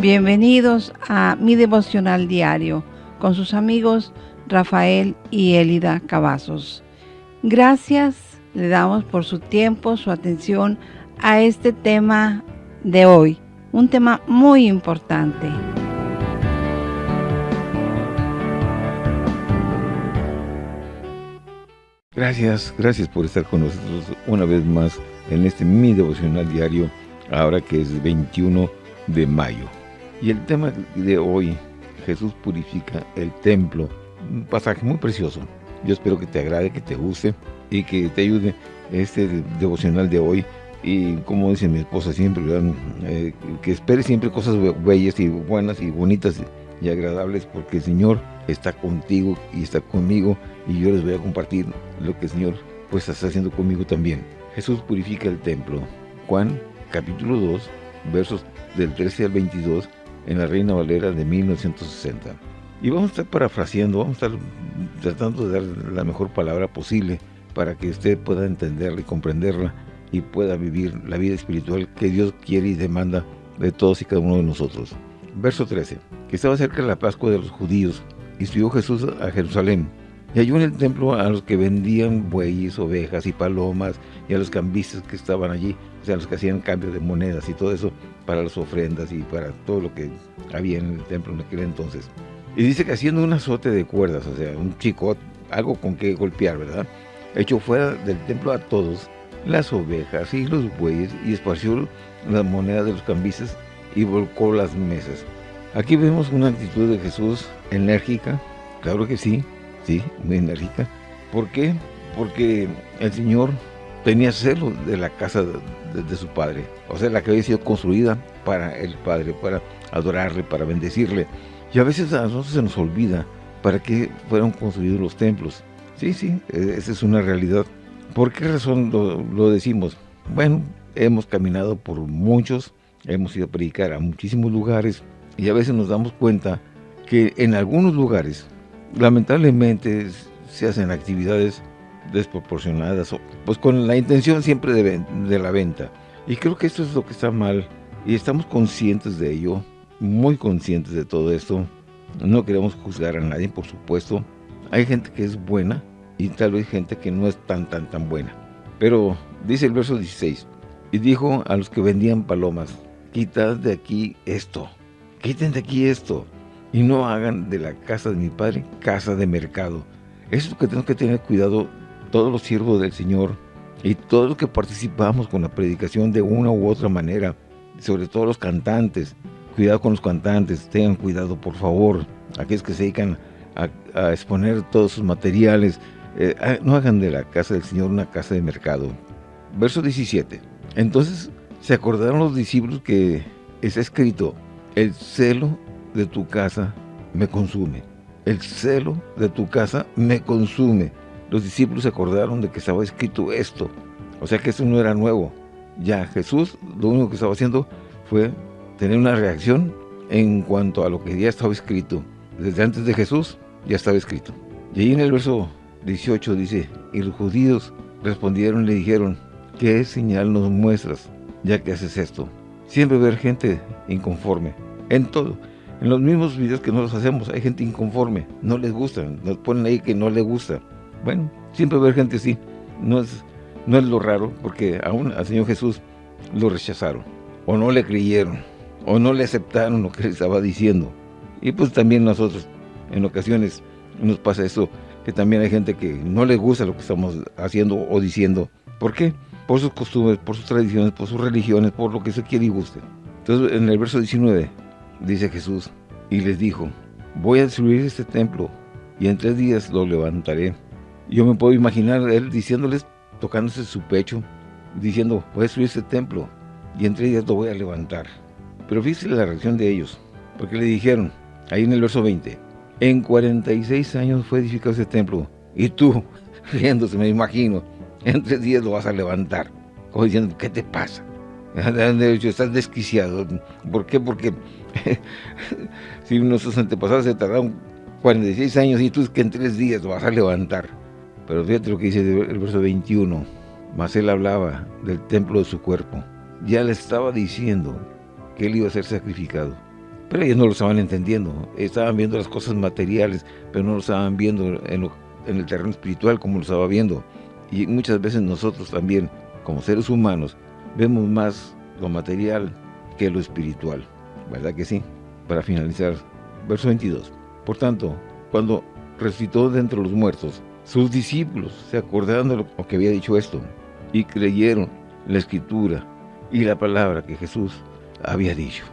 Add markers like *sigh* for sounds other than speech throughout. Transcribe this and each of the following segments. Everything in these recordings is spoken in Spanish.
Bienvenidos a mi devocional diario con sus amigos Rafael y Elida Cavazos. Gracias le damos por su tiempo, su atención a este tema de hoy, un tema muy importante. Gracias, gracias por estar con nosotros una vez más en este mi devocional diario, ahora que es 21 de mayo. Y el tema de hoy, Jesús purifica el templo, un pasaje muy precioso. Yo espero que te agrade, que te guste y que te ayude este devocional de hoy. Y como dice mi esposa siempre, eh, que espere siempre cosas bellas y buenas y bonitas y agradables porque el Señor está contigo y está conmigo y yo les voy a compartir lo que el Señor pues está haciendo conmigo también. Jesús purifica el templo. Juan capítulo 2 versos del 13 al 22 en la Reina Valera de 1960. Y vamos a estar parafraseando, vamos a estar tratando de dar la mejor palabra posible para que usted pueda entenderla y comprenderla y pueda vivir la vida espiritual que Dios quiere y demanda de todos y cada uno de nosotros. Verso 13. Que estaba cerca de la Pascua de los judíos y subió Jesús a Jerusalén. Y halló en el templo a los que vendían bueyes, ovejas y palomas y a los cambistas que estaban allí, sea, los que hacían cambio de monedas y todo eso para las ofrendas y para todo lo que había en el templo en aquel entonces. Y dice que haciendo un azote de cuerdas, o sea, un chico, algo con que golpear, ¿verdad? Echó fuera del templo a todos las ovejas y los bueyes y esparció las monedas de los cambistas y volcó las mesas. Aquí vemos una actitud de Jesús enérgica, claro que sí, sí, muy enérgica. ¿Por qué? Porque el Señor tenía celo de la casa de, su Padre, o sea, la que había sido construida para el Padre, para adorarle, para bendecirle. Y a veces a nosotros se nos olvida para qué fueron construidos los templos. Sí, sí, e, esa es una realidad. ¿Por qué razón lo, lo decimos? Bueno, hemos caminado por muchos, hemos ido a predicar a muchísimos lugares y a veces nos damos cuenta que en algunos lugares lamentablemente se hacen actividades desproporcionadas, pues con la intención siempre de, de, la venta. Y creo que esto es lo que está mal y estamos conscientes de ello, muy conscientes de todo esto. No queremos juzgar a nadie, por supuesto. Hay gente que es buena y tal vez gente que no es tan, tan, tan buena. Pero dice el verso 16, y dijo a los que vendían palomas, quitad de aquí esto, quiten de aquí esto, y no hagan de la casa de mi Padre casa de mercado. Eso es lo que tenemos que tener cuidado todos los siervos del Señor y todos los que participamos con la predicación de una u otra manera, sobre todo los cantantes. Cuidado con los cantantes, tengan cuidado por favor, aquellos que se dedican a, exponer todos sus materiales, eh, ah, no hagan de la casa del Señor una casa de mercado. Verso 17. Entonces se acordaron los discípulos que está escrito, el celo de tu casa me consume. El celo de tu casa me consume. Los discípulos se acordaron de que estaba escrito esto. O sea que esto no era nuevo. Ya Jesús lo único que estaba haciendo fue tener una reacción en cuanto a lo que ya estaba escrito. Desde antes de Jesús ya estaba escrito. Y ahí en el verso 18 dice, y los judíos respondieron y le dijeron, ¿qué señal nos muestras ya que haces esto? Siempre ver gente inconforme, en todo. En los mismos videos que nosotros hacemos hay gente inconforme, no les gusta, nos ponen ahí que no les gusta. Bueno, siempre ver gente así, no es, no es lo raro, porque aún al Señor Jesús lo rechazaron, o no le creyeron, o no le aceptaron lo que él estaba diciendo. Y pues también nosotros, en ocasiones, nos pasa eso, que también hay gente que no le gusta lo que estamos haciendo o diciendo. ¿Por qué? Por sus costumbres, por sus tradiciones, por sus religiones, por lo que se quiere y guste. Entonces, en el verso 19, dice Jesús, y les dijo, voy a destruir este templo, y en tres días lo levantaré. Yo me puedo imaginar él diciéndoles, tocándose su pecho, diciendo, voy a destruir este templo, y en tres días lo voy a levantar. Pero fíjese la reacción de ellos, porque le dijeron, ahí en el verso 20, en 46 años fue edificado ese templo, y tú, *laughs* riéndose, me imagino, en tres días lo vas a levantar. Como diciendo, ¿qué te pasa? *laughs* Estás desquiciado. ¿Por qué? Porque *laughs* si nuestros antepasados se tardaron 46 años y tú que en tres días lo vas a levantar. Pero fíjate lo que dice el verso 21. Mas él hablaba del templo de su cuerpo. Ya le estaba diciendo que él iba a ser sacrificado. Pero ellos no lo estaban entendiendo. Estaban viendo las cosas materiales, pero no lo estaban viendo en, el terreno espiritual como lo estaba viendo. Y muchas veces nosotros también, como seres humanos, vemos más lo material que lo espiritual. ¿Verdad que sí? Para finalizar, verso 22. Por tanto, cuando resucitó de entre los muertos, sus discípulos se acordaron de lo que había dicho esto y creyeron la escritura y la palabra que Jesús había dicho.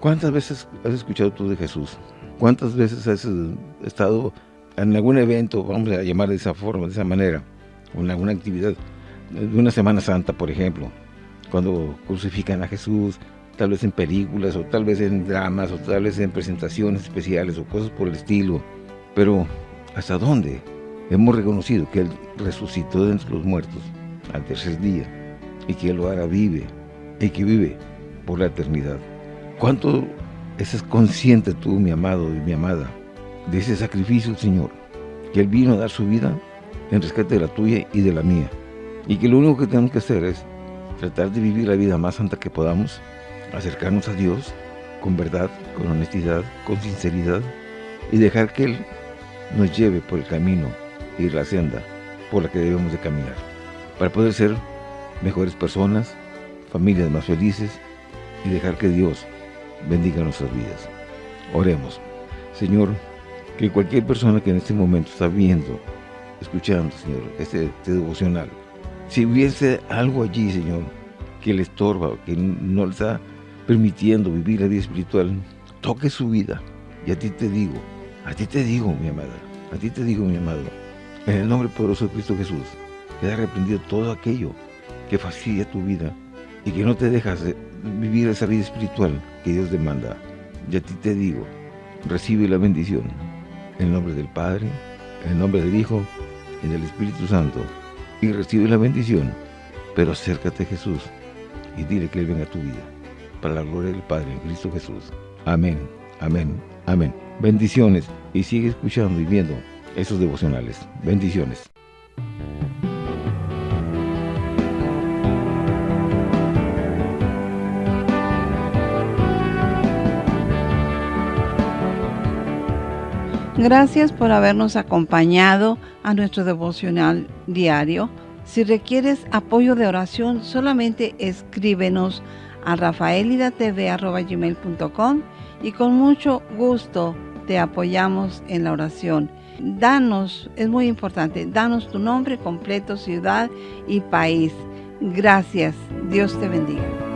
¿Cuántas veces has escuchado tú de Jesús? ¿Cuántas veces has estado en algún evento, vamos a llamar de esa forma, de esa manera, o en alguna actividad, de una Semana Santa, por ejemplo, cuando crucifican a Jesús, tal vez en películas, o tal vez en dramas, o tal vez en presentaciones especiales, o cosas por el estilo. Pero, ¿hasta dónde hemos reconocido que Él resucitó de entre los muertos al tercer día, y que Él ahora vive, y que vive por la eternidad? ¿Cuánto estás consciente tú, mi amado y mi amada, de ese sacrificio, Señor? Que Él vino a dar su vida en rescate de la tuya y de la mía. Y que lo único que tenemos que hacer es tratar de vivir la vida más santa que podamos, acercarnos a Dios con verdad, con honestidad, con sinceridad y dejar que Él nos lleve por el camino y la senda por la que debemos de caminar, para poder ser mejores personas, familias más felices y dejar que Dios bendiga nuestras vidas. Oremos. Señor, que cualquier persona que en este momento está viendo, escuchando, Señor, este, este devocional, si hubiese algo allí, Señor, que le estorba, que no le está permitiendo vivir la vida espiritual, toque su vida. Y a ti te digo, a ti te digo, mi amada, a ti te digo, mi amado, en el nombre poderoso de Cristo Jesús, queda arrepentido todo aquello que fastidia tu vida y que no te dejas vivir esa vida espiritual que Dios demanda. Y a ti te digo, recibe la bendición. En el nombre del Padre, en el nombre del Hijo y del Espíritu Santo. Y recibe la bendición. Pero acércate a Jesús y dile que Él venga a tu vida. Para la gloria del Padre en Cristo Jesús. Amén, amén, amén. Bendiciones y sigue escuchando y viendo esos devocionales. Bendiciones. Gracias por habernos acompañado a nuestro devocional diario. Si requieres apoyo de oración, solamente escríbenos a rafaelidatv.com y con mucho gusto te apoyamos en la oración. Danos, es muy importante, danos tu nombre completo, ciudad y país. Gracias. Dios te bendiga.